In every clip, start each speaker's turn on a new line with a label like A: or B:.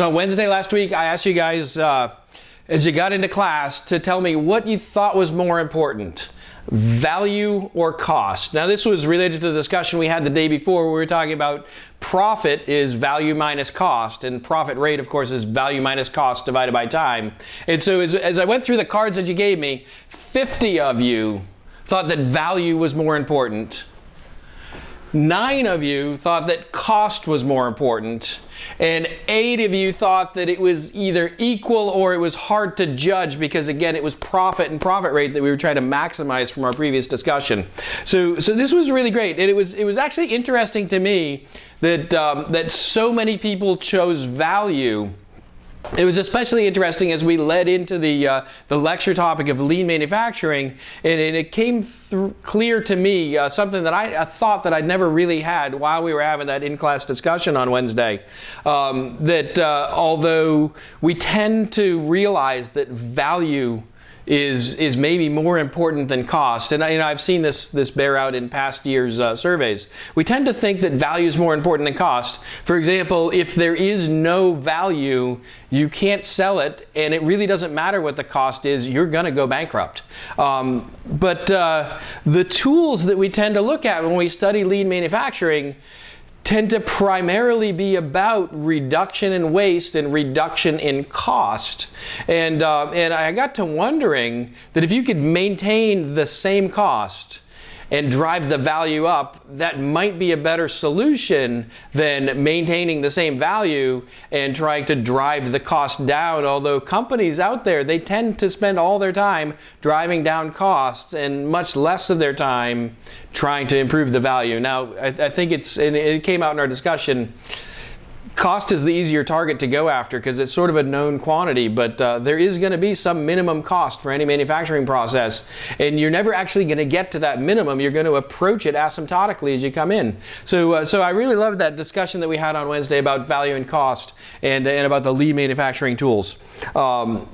A: So on Wednesday last week, I asked you guys uh, as you got into class to tell me what you thought was more important value or cost. Now this was related to the discussion we had the day before where we were talking about profit is value minus cost and profit rate of course is value minus cost divided by time. And so as, as I went through the cards that you gave me, 50 of you thought that value was more important Nine of you thought that cost was more important, and eight of you thought that it was either equal or it was hard to judge because, again, it was profit and profit rate that we were trying to maximize from our previous discussion. So, so this was really great, and it was it was actually interesting to me that um, that so many people chose value it was especially interesting as we led into the, uh, the lecture topic of lean manufacturing, and, and it came clear to me uh, something that I, thought that I'd never really had while we were having that in-class discussion on Wednesday. Um, that uh, although we tend to realize that value is is maybe more important than cost. And, I, know, I've seen this this bear out in past years' uh, surveys. We tend to think that value is more important than cost. For example, if there is no value, you can't sell it, and it really doesn't matter what the cost is. You're going to go bankrupt. Um, but uh, the tools that we tend to look at when we study lean manufacturing tend to primarily be about reduction in waste and reduction in cost. And, uh, and I got to wondering that if you could maintain the same cost and drive the value up, that might be a better solution than maintaining the same value and trying to drive the cost down. Although companies out there, they tend to spend all their time driving down costs and much less of their time trying to improve the value. Now, I, I think it's, and it came out in our discussion, cost is the easier target to go after because it's sort of a known quantity, but uh, there is going to be some minimum cost for any manufacturing process, and you're never actually going to get to that minimum. You're going to approach it asymptotically as you come in. So, uh, so I really loved that discussion that we had on Wednesday about value and cost and, and about the lean manufacturing tools. Um,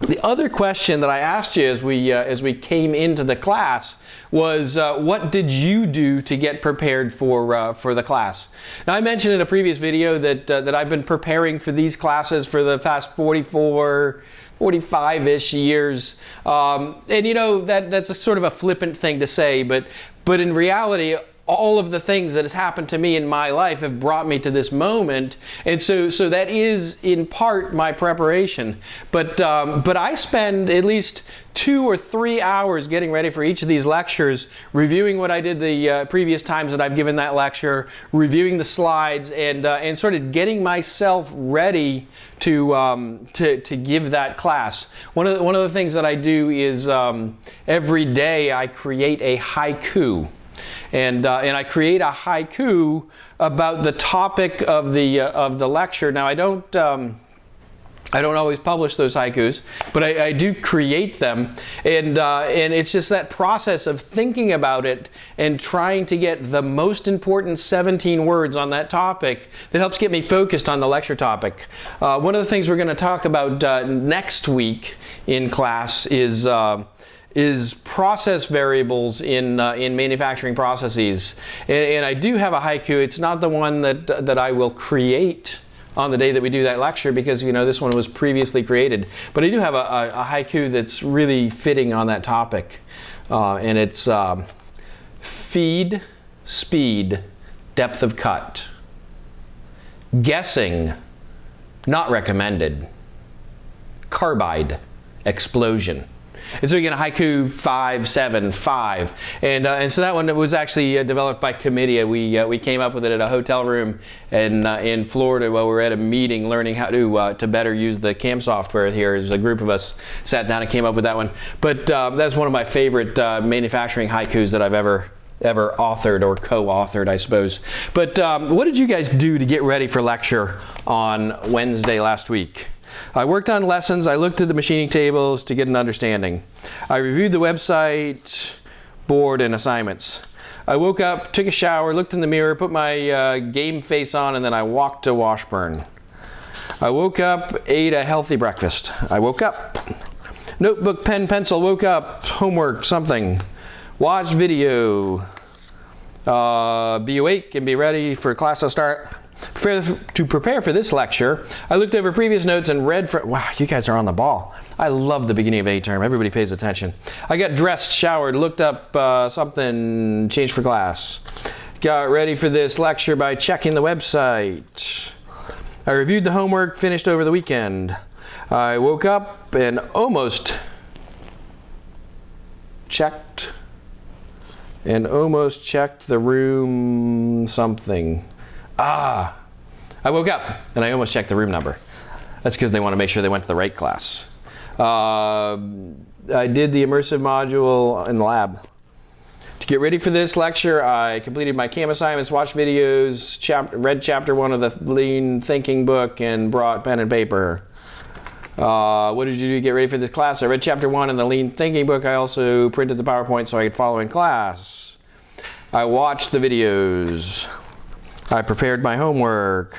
A: the other question that I asked you as we, uh, as we came into the class was uh, what did you do to get prepared for, uh, for the class? Now I mentioned in a previous video that, uh, that I've been preparing for these classes for the past 44, 45-ish years. Um, and you know, that, that's a sort of a flippant thing to say, but, but in reality, all of the things that has happened to me in my life have brought me to this moment. And so so that is in part my preparation. But um, but I spend at least two or three hours getting ready for each of these lectures reviewing what I did the uh, previous times that I've given that lecture reviewing the slides and uh, and sort of getting myself ready to um, to, to give that class. One of the, one of the things that I do is um, every day I create a haiku and, uh, and I create a haiku about the topic of the, uh, of the lecture. Now I don't, um, I don't always publish those haikus, but I, I do create them. And, uh, and it's just that process of thinking about it and trying to get the most important 17 words on that topic that helps get me focused on the lecture topic. Uh, one of the things we're going to talk about uh, next week in class is uh, is process variables in, uh, in manufacturing processes. And, and, I do have a haiku. It's not the one that, that I will create on the day that we do that lecture because you know this one was previously created. But I do have a, a, a haiku that's really fitting on that topic. Uh, and it's um, feed, speed, depth of cut. Guessing, not recommended. Carbide, explosion. And so get a haiku 575. And, uh, and so that one was actually uh, developed by Comedia. We, uh, we came up with it at a hotel room in, uh, in Florida while we were at a meeting learning how to, uh, to better use the CAM software here. As a group of us sat down and came up with that one. But um, that's one of my favorite uh, manufacturing haikus that I've ever ever authored or co-authored, I suppose. But um, what did you guys do to get ready for lecture on Wednesday last week? I worked on lessons. I looked at the machining tables to get an understanding. I reviewed the website, board, and assignments. I woke up, took a shower, looked in the mirror, put my uh, game face on, and then I walked to Washburn. I woke up, ate a healthy breakfast. I woke up. Notebook, pen, pencil, woke up, homework, something. Watch video. Uh, be awake and be ready for class to start. To prepare for this lecture, I looked over previous notes and read for, wow, you guys are on the ball. I love the beginning of A term. Everybody pays attention. I got dressed, showered, looked up uh, something, changed for class. Got ready for this lecture by checking the website. I reviewed the homework, finished over the weekend. I woke up and almost checked and almost checked the room something. Ah, I woke up and I almost checked the room number. That's because they want to make sure they went to the right class. Uh, I did the immersive module in the lab. To get ready for this lecture, I completed my CAM assignments, watched videos, chap read chapter one of the Lean Thinking book, and brought pen and paper. Uh, what did you do to get ready for this class? I read chapter one in the Lean Thinking book. I also printed the PowerPoint so I could follow in class. I watched the videos. I prepared my homework.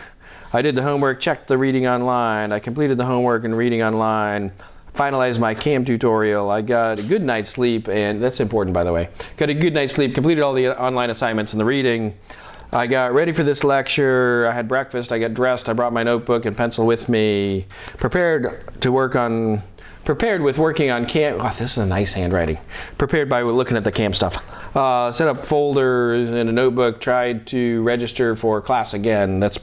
A: I did the homework, checked the reading online. I completed the homework and reading online. Finalized my CAM tutorial. I got a good night's sleep, and that's important by the way. Got a good night's sleep, completed all the online assignments and the reading. I got ready for this lecture, I had breakfast, I got dressed, I brought my notebook and pencil with me, prepared to work on, prepared with working on CAM, oh, this is a nice handwriting, prepared by looking at the CAM stuff. Uh, set up folders in a notebook, tried to register for class again, that's,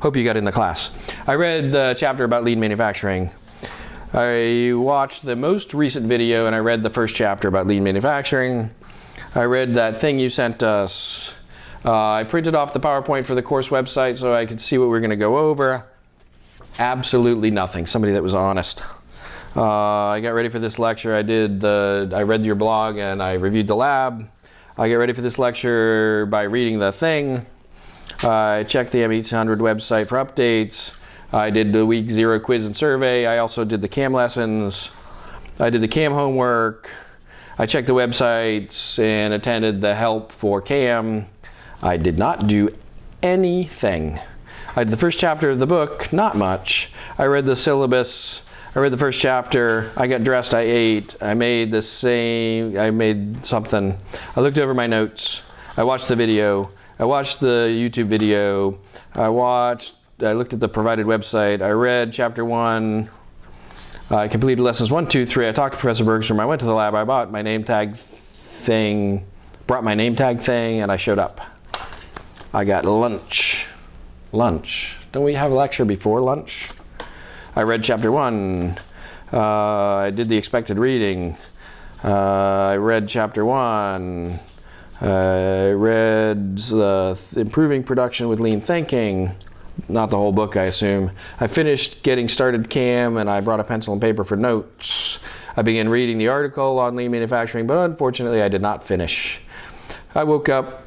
A: hope you got in the class. I read the chapter about lean manufacturing. I watched the most recent video and I read the first chapter about lean manufacturing. I read that thing you sent us uh, I printed off the PowerPoint for the course website so I could see what we are going to go over. Absolutely nothing. Somebody that was honest. Uh, I got ready for this lecture. I did the. I read your blog and I reviewed the lab. I get ready for this lecture by reading the thing. I checked the M800 website for updates. I did the week zero quiz and survey. I also did the CAM lessons. I did the CAM homework. I checked the websites and attended the help for CAM. I did not do anything. I did the first chapter of the book, not much. I read the syllabus, I read the first chapter, I got dressed, I ate, I made the same, I made something. I looked over my notes, I watched the video, I watched the YouTube video, I watched, I looked at the provided website, I read chapter one, I completed lessons one, two, three, I talked to Professor Bergstrom, I went to the lab, I bought my name tag thing, brought my name tag thing, and I showed up. I got lunch. Lunch. Don't we have a lecture before lunch? I read chapter one. Uh, I did the expected reading. Uh, I read chapter one. I read Improving Production with Lean Thinking. Not the whole book, I assume. I finished getting started CAM and I brought a pencil and paper for notes. I began reading the article on lean manufacturing, but unfortunately I did not finish. I woke up,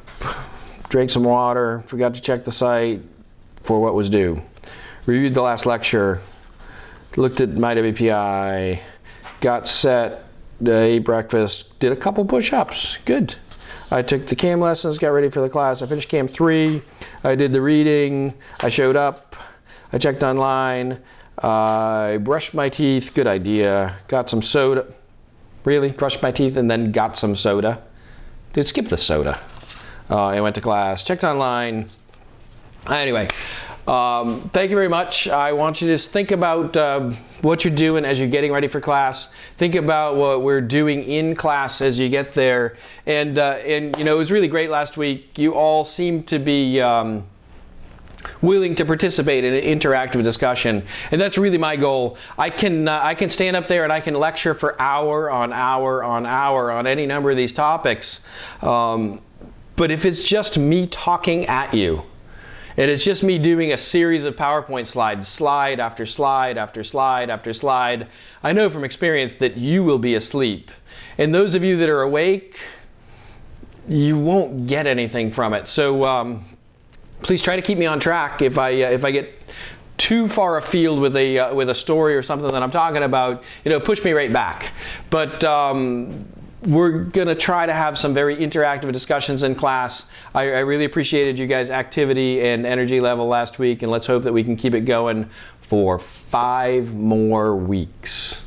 A: drank some water, forgot to check the site for what was due. Reviewed the last lecture, looked at my WPI, got set, ate breakfast, did a couple push-ups. Good. I took the CAM lessons, got ready for the class. I finished CAM 3. I did the reading. I showed up. I checked online. Uh, I brushed my teeth. Good idea. Got some soda. Really? Brushed my teeth and then got some soda. Did skip the soda. Uh, I went to class, checked online. Anyway, um, thank you very much. I want you to just think about uh, what you're doing as you're getting ready for class. Think about what we're doing in class as you get there. And, uh, and you know, it was really great last week. You all seemed to be um, willing to participate in an interactive discussion. And that's really my goal. I can, uh, I can stand up there and I can lecture for hour on hour on hour on any number of these topics. Um, but if it's just me talking at you, and it's just me doing a series of PowerPoint slides, slide after slide after slide after slide, I know from experience that you will be asleep. And those of you that are awake, you won't get anything from it. So um, please try to keep me on track if I, uh, if I get too far afield with a, uh, with a story or something that I'm talking about, you know, push me right back. But um, we're going to try to have some very interactive discussions in class. I, I, really appreciated you guys' activity and energy level last week, and let's hope that we can keep it going for five more weeks.